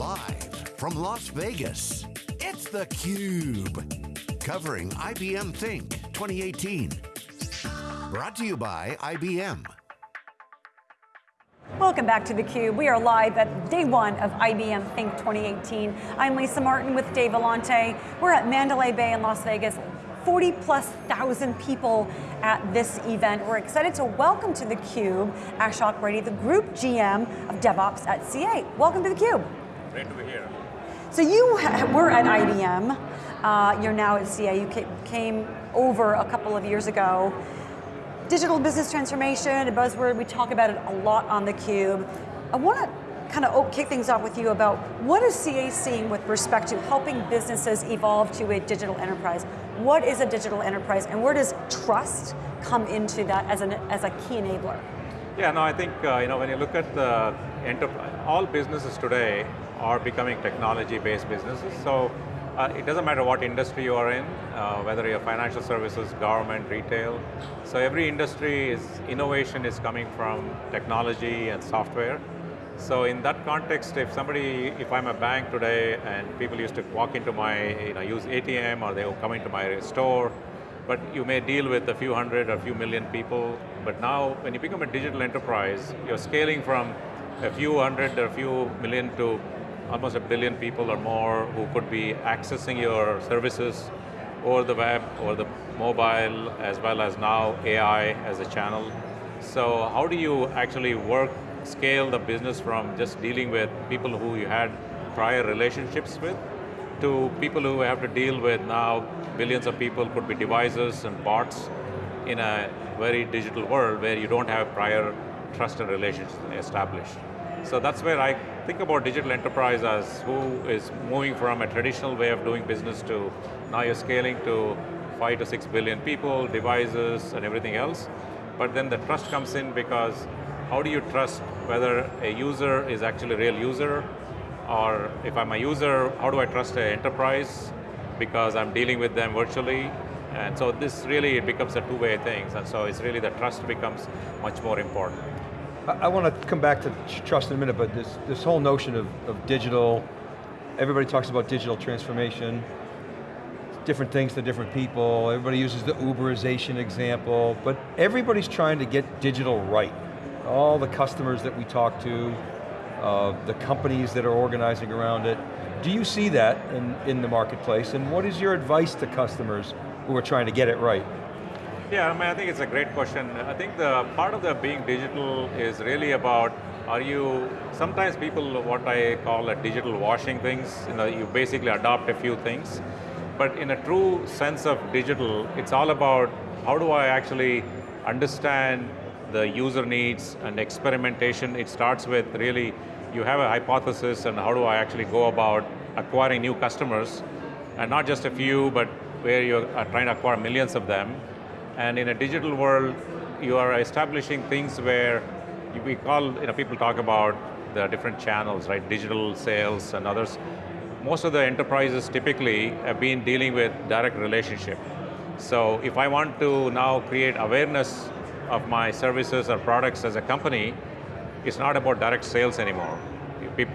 Live from Las Vegas, it's theCUBE. Covering IBM Think 2018. Brought to you by IBM. Welcome back to theCUBE. We are live at day one of IBM Think 2018. I'm Lisa Martin with Dave Vellante. We're at Mandalay Bay in Las Vegas. 40 plus thousand people at this event. We're excited to welcome to theCUBE Ashok Reddy, the Group GM of DevOps at CA. Welcome to theCUBE. Great to be here. So you were at IBM, uh, you're now at CA, you came over a couple of years ago. Digital business transformation, a buzzword, we talk about it a lot on theCUBE. I want to kind of kick things off with you about what is CA seeing with respect to helping businesses evolve to a digital enterprise? What is a digital enterprise and where does trust come into that as, an, as a key enabler? Yeah, no, I think uh, you know when you look at the enterprise, all businesses today are becoming technology-based businesses. So uh, it doesn't matter what industry you are in, uh, whether you're financial services, government, retail. So every industry is, innovation is coming from technology and software. So in that context, if somebody, if I'm a bank today and people used to walk into my, you know, use ATM or they will come into my store, but you may deal with a few hundred or a few million people, but now when you become a digital enterprise, you're scaling from a few hundred or a few million to almost a billion people or more who could be accessing your services over the web, over the mobile, as well as now AI as a channel. So how do you actually work scale the business from just dealing with people who you had prior relationships with to people who have to deal with now billions of people, could be devices and bots in a very digital world where you don't have prior trusted relations established. So that's where I think about digital enterprise as who is moving from a traditional way of doing business to now you're scaling to five to six billion people, devices, and everything else. But then the trust comes in because how do you trust whether a user is actually a real user, or if I'm a user, how do I trust an enterprise because I'm dealing with them virtually, and so this really it becomes a two-way thing, and so it's really the trust becomes much more important. I, want to come back to trust in a minute, but this, this whole notion of, of digital, everybody talks about digital transformation, different things to different people, everybody uses the Uberization example, but everybody's trying to get digital right all the customers that we talk to, uh, the companies that are organizing around it. Do you see that in, in the marketplace, and what is your advice to customers who are trying to get it right? Yeah, I mean, I think it's a great question. I think the part of the being digital is really about, are you, sometimes people, what I call a digital washing things, you know, you basically adopt a few things, but in a true sense of digital, it's all about how do I actually understand the user needs and experimentation. It starts with really, you have a hypothesis and how do I actually go about acquiring new customers, and not just a few, but where you're uh, trying to acquire millions of them. And in a digital world, you are establishing things where we call, you know, people talk about the different channels, right? Digital sales and others. Most of the enterprises typically have been dealing with direct relationship. So if I want to now create awareness of my services or products as a company, it's not about direct sales anymore.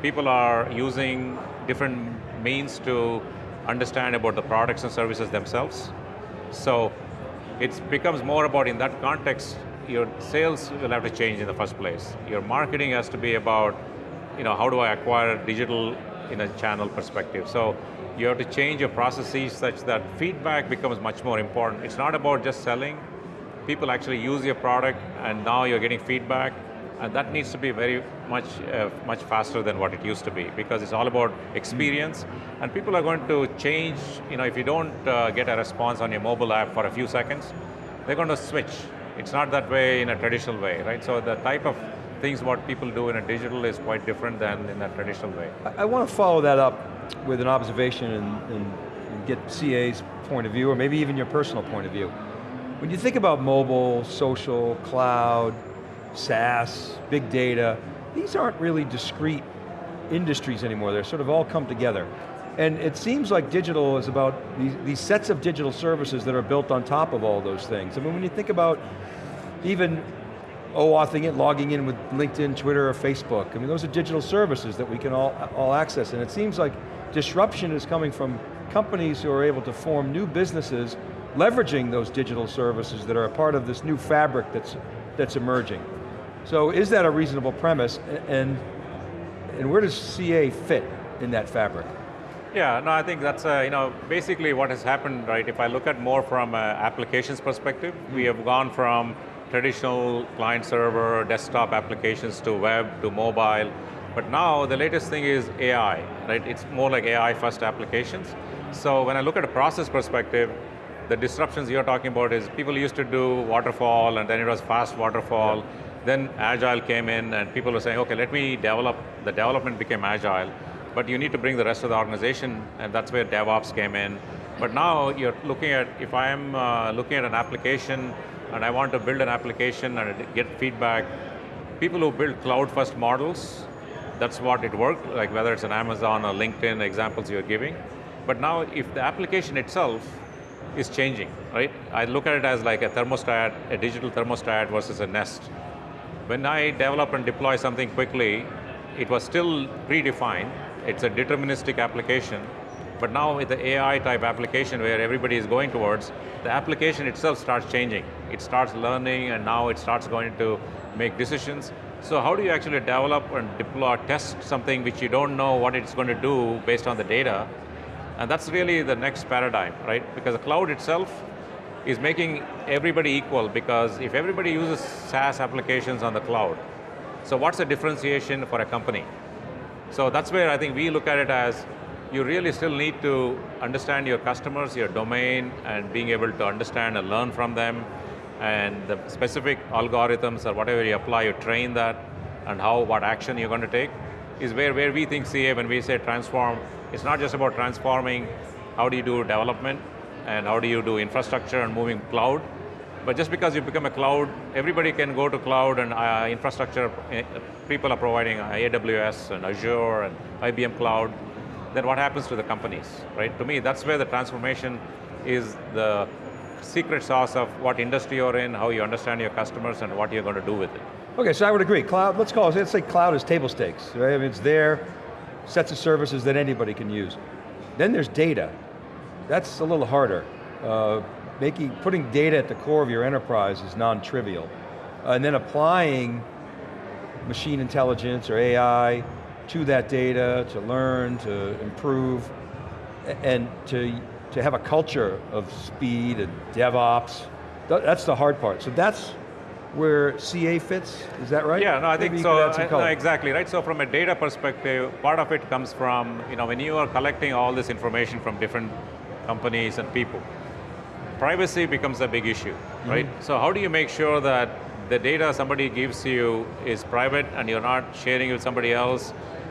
People are using different means to understand about the products and services themselves. So it becomes more about, in that context, your sales will have to change in the first place. Your marketing has to be about, you know, how do I acquire digital in a channel perspective. So you have to change your processes such that feedback becomes much more important. It's not about just selling, people actually use your product and now you're getting feedback, and that needs to be very much, uh, much faster than what it used to be because it's all about experience and people are going to change, you know, if you don't uh, get a response on your mobile app for a few seconds, they're going to switch. It's not that way in a traditional way, right? So the type of things what people do in a digital is quite different than in a traditional way. I, I want to follow that up with an observation and, and get CA's point of view, or maybe even your personal point of view. When you think about mobile, social, cloud, SaaS, big data, these aren't really discrete industries anymore, they're sort of all come together. And it seems like digital is about these, these, sets of digital services that are built on top of all those things. I mean, when you think about even oh, OAuthing it, logging in with LinkedIn, Twitter, or Facebook. I mean, those are digital services that we can all, all access, and it seems like disruption is coming from companies who are able to form new businesses leveraging those digital services that are a part of this new fabric that's, that's emerging. So is that a reasonable premise, and, and where does CA fit in that fabric? Yeah, no, I think that's, uh, you know, basically what has happened, right? If I look at more from an applications perspective, we have gone from traditional client server, desktop applications to web, to mobile, but now the latest thing is AI, right? It's more like AI first applications. So when I look at a process perspective, the disruptions you're talking about is people used to do waterfall and then it was fast waterfall. Yeah. Then agile came in and people were saying, okay, let me develop, the development became agile, but you need to bring the rest of the organization and that's where DevOps came in. But now you're looking at, if I'm uh, looking at an application and I want to build an application and get feedback, people who build cloud first models that's what it worked, like whether it's an Amazon or LinkedIn examples you're giving. But now if the application itself is changing, right? I look at it as like a thermostat, a digital thermostat versus a Nest. When I develop and deploy something quickly, it was still predefined, it's a deterministic application, but now with the AI type application where everybody is going towards, the application itself starts changing. It starts learning and now it starts going to make decisions so how do you actually develop and deploy, test something which you don't know what it's going to do based on the data? And that's really the next paradigm, right? Because the cloud itself is making everybody equal because if everybody uses SaaS applications on the cloud, so what's the differentiation for a company? So that's where I think we look at it as you really still need to understand your customers, your domain, and being able to understand and learn from them, and the specific algorithms or whatever you apply, you train that, and how, what action you're going to take, is where, where we think CA, when we say transform, it's not just about transforming how do you do development, and how do you do infrastructure and moving cloud, but just because you become a cloud, everybody can go to cloud and uh, infrastructure, uh, people are providing AWS and Azure and IBM Cloud, then what happens to the companies, right? To me, that's where the transformation is the secret sauce of what industry you're in, how you understand your customers, and what you're going to do with it. Okay, so I would agree. Cloud, let's call it, let's say cloud is table stakes, right? I mean, it's there, sets of services that anybody can use. Then there's data. That's a little harder. Uh, making, putting data at the core of your enterprise is non-trivial. Uh, and then applying machine intelligence or AI to that data to learn, to improve, and to to have a culture of speed and DevOps. That's the hard part. So that's where CA fits, is that right? Yeah, no, I Maybe think so, I, no, exactly, right? So from a data perspective, part of it comes from, you know, when you are collecting all this information from different companies and people, privacy becomes a big issue, right? Mm -hmm. So how do you make sure that the data somebody gives you is private and you're not sharing it with somebody else,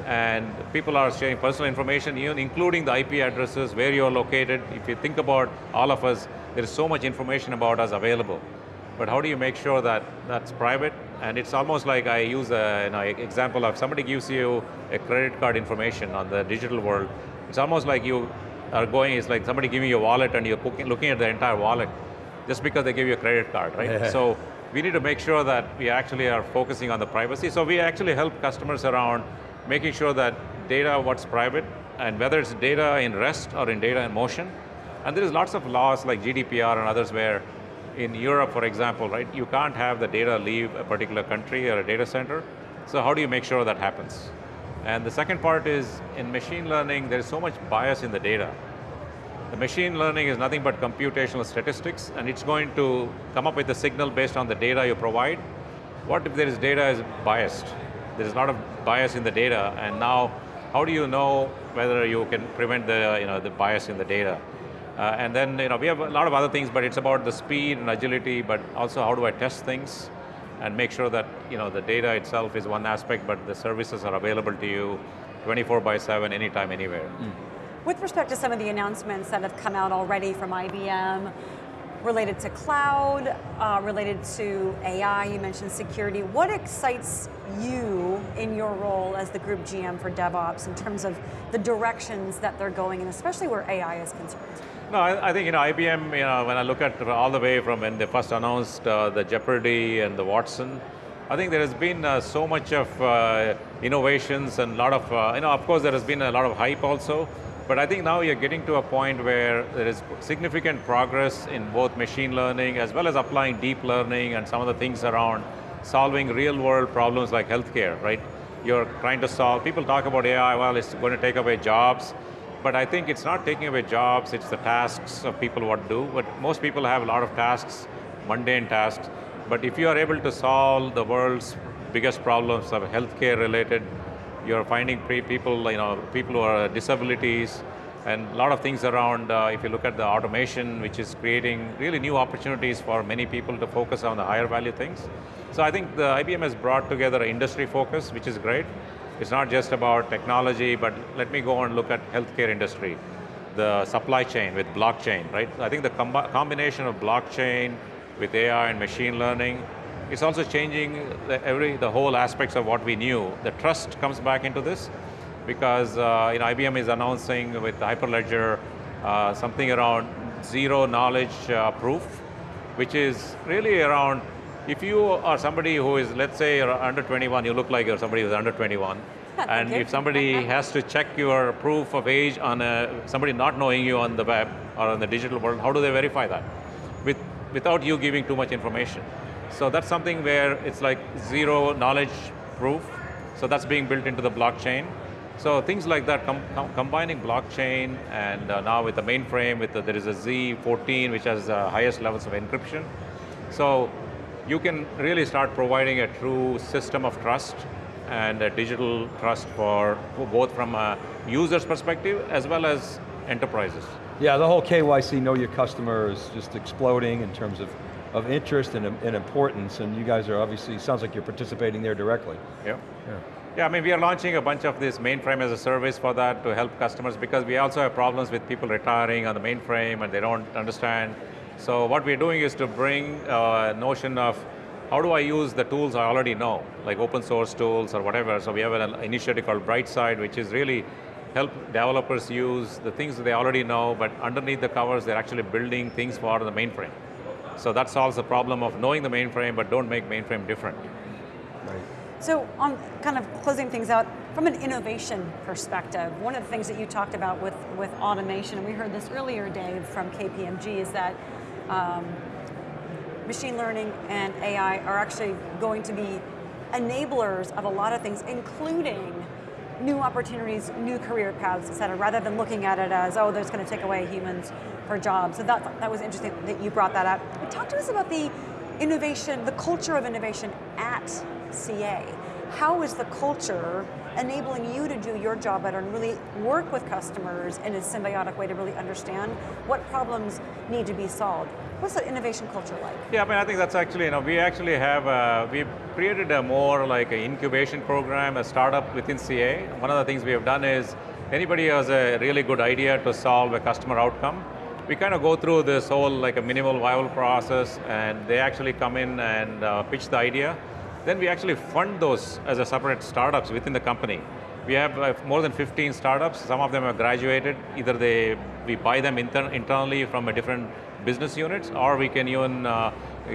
and people are sharing personal information, even including the IP addresses, where you're located. If you think about all of us, there is so much information about us available. But how do you make sure that that's private? And it's almost like I use an you know, example of somebody gives you a credit card information on the digital world. It's almost like you are going, is like somebody giving you a wallet and you're looking at the entire wallet just because they give you a credit card, right? so we need to make sure that we actually are focusing on the privacy. So we actually help customers around making sure that data, what's private, and whether it's data in rest or in data in motion. And there is lots of laws like GDPR and others where in Europe, for example, right, you can't have the data leave a particular country or a data center. So how do you make sure that happens? And the second part is, in machine learning, there's so much bias in the data. The machine learning is nothing but computational statistics, and it's going to come up with a signal based on the data you provide. What if there is data is biased? there's a lot of bias in the data, and now how do you know whether you can prevent the, you know, the bias in the data? Uh, and then you know, we have a lot of other things, but it's about the speed and agility, but also how do I test things and make sure that you know, the data itself is one aspect, but the services are available to you 24 by 7, anytime, anywhere. Mm. With respect to some of the announcements that have come out already from IBM, related to cloud, uh, related to AI, you mentioned security. What excites you in your role as the group GM for DevOps in terms of the directions that they're going in, especially where AI is concerned? No, I, I think you know IBM. You know, when I look at all the way from when they first announced uh, the Jeopardy and the Watson, I think there has been uh, so much of uh, innovations and a lot of, uh, you know, of course there has been a lot of hype also, but I think now you're getting to a point where there is significant progress in both machine learning as well as applying deep learning and some of the things around solving real world problems like healthcare, right? You're trying to solve, people talk about AI, well it's going to take away jobs, but I think it's not taking away jobs, it's the tasks of people what do, but most people have a lot of tasks, mundane tasks, but if you are able to solve the world's biggest problems of healthcare related, you're finding people, you know, people who are disabilities, and a lot of things around, uh, if you look at the automation, which is creating really new opportunities for many people to focus on the higher value things. So I think the IBM has brought together an industry focus, which is great. It's not just about technology, but let me go and look at healthcare industry. The supply chain with blockchain, right? I think the combination of blockchain, with AI and machine learning. It's also changing the, every, the whole aspects of what we knew. The trust comes back into this because uh, you know, IBM is announcing with Hyperledger uh, something around zero knowledge uh, proof, which is really around if you are somebody who is, let's say you're under 21, you look like you're somebody who's under 21, and if somebody has to check your proof of age on a, somebody not knowing you on the web or on the digital world, how do they verify that? With without you giving too much information. So that's something where it's like zero knowledge proof. So that's being built into the blockchain. So things like that, com com combining blockchain and uh, now with the mainframe, with the, there is a Z14 which has the highest levels of encryption. So you can really start providing a true system of trust and a digital trust for, for both from a user's perspective as well as enterprises. Yeah, the whole KYC, know your customer is just exploding in terms of, of interest and, and importance, and you guys are obviously, sounds like you're participating there directly. Yeah. yeah. Yeah, I mean, we are launching a bunch of this mainframe as a service for that to help customers because we also have problems with people retiring on the mainframe and they don't understand. So what we're doing is to bring a notion of how do I use the tools I already know, like open source tools or whatever. So we have an initiative called Brightside, which is really help developers use the things that they already know, but underneath the covers, they're actually building things for the mainframe. So that solves the problem of knowing the mainframe, but don't make mainframe different. Right. So on kind of closing things out, from an innovation perspective, one of the things that you talked about with, with automation, and we heard this earlier, Dave, from KPMG, is that um, machine learning and AI are actually going to be enablers of a lot of things, including new opportunities, new career paths, et cetera, rather than looking at it as, oh, there's going to take away humans for jobs. So that, that was interesting that you brought that up. Talk to us about the innovation, the culture of innovation at CA. How is the culture enabling you to do your job better and really work with customers in a symbiotic way to really understand what problems need to be solved? What's that innovation culture like? Yeah, I mean, I think that's actually, you know, we actually have, uh, we've created a more like an incubation program, a startup within CA. One of the things we have done is, anybody has a really good idea to solve a customer outcome, we kind of go through this whole like a minimal viable process and they actually come in and uh, pitch the idea. Then we actually fund those as a separate startups within the company. We have uh, more than 15 startups, some of them have graduated, either they, we buy them inter internally from a different business units, or we can even uh,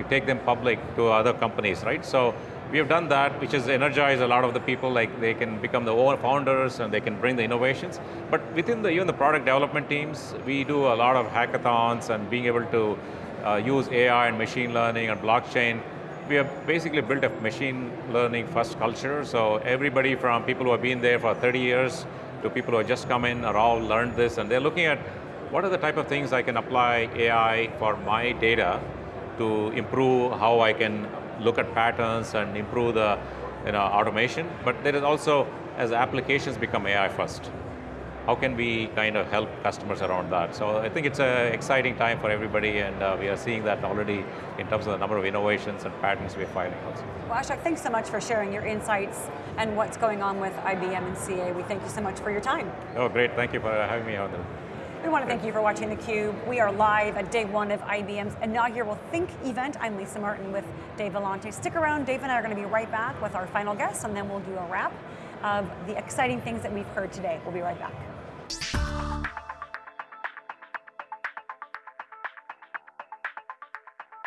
take them public to other companies, right? So we have done that, which has energized a lot of the people, like they can become the founders and they can bring the innovations. But within the, even the product development teams, we do a lot of hackathons and being able to uh, use AI and machine learning and blockchain. We have basically built a machine learning first culture, so everybody from people who have been there for 30 years to people who have just come in are all learned this, and they're looking at what are the type of things I can apply AI for my data to improve how I can look at patterns and improve the you know, automation, but there is also, as applications become AI first, how can we kind of help customers around that? So I think it's an exciting time for everybody and uh, we are seeing that already in terms of the number of innovations and patents we're filing also. Well Ashok, thanks so much for sharing your insights and what's going on with IBM and CA. We thank you so much for your time. Oh great, thank you for having me on. We want to thank you for watching theCUBE. We are live at day one of IBM's inaugural Think event. I'm Lisa Martin with Dave Vellante. Stick around, Dave and I are going to be right back with our final guests and then we'll do a wrap of the exciting things that we've heard today. We'll be right back. Bye.